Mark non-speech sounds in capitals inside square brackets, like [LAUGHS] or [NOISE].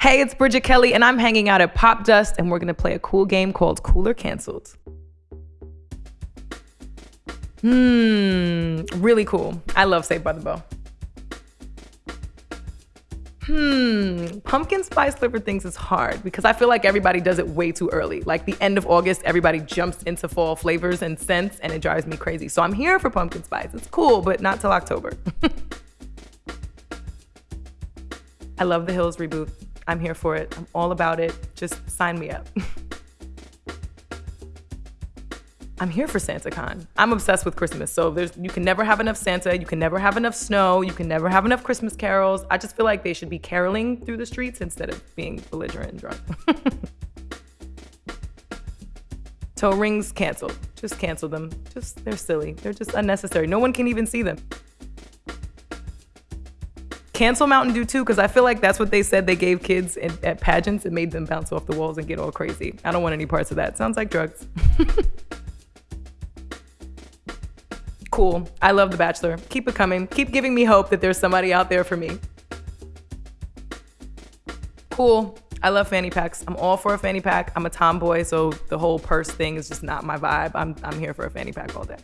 Hey, it's Bridget Kelly, and I'm hanging out at Popdust, and we're gonna play a cool game called Cool or Cancelled. Hmm, really cool. I love Saved by the Bell. Hmm, pumpkin spice flavor things is hard because I feel like everybody does it way too early. Like the end of August, everybody jumps into fall flavors and scents, and it drives me crazy. So I'm here for pumpkin spice. It's cool, but not till October. [LAUGHS] I love the Hills reboot. I'm here for it. I'm all about it. Just sign me up. [LAUGHS] I'm here for SantaCon. I'm obsessed with Christmas. So there's you can never have enough Santa, you can never have enough snow, you can never have enough Christmas carols. I just feel like they should be caroling through the streets instead of being belligerent and drunk. [LAUGHS] Toe rings canceled. Just cancel them. Just they're silly. They're just unnecessary. No one can even see them. Cancel Mountain Dew too, because I feel like that's what they said they gave kids at, at pageants. It made them bounce off the walls and get all crazy. I don't want any parts of that. Sounds like drugs. [LAUGHS] cool. I love The Bachelor. Keep it coming. Keep giving me hope that there's somebody out there for me. Cool. I love fanny packs. I'm all for a fanny pack. I'm a tomboy, so the whole purse thing is just not my vibe. I'm, I'm here for a fanny pack all day.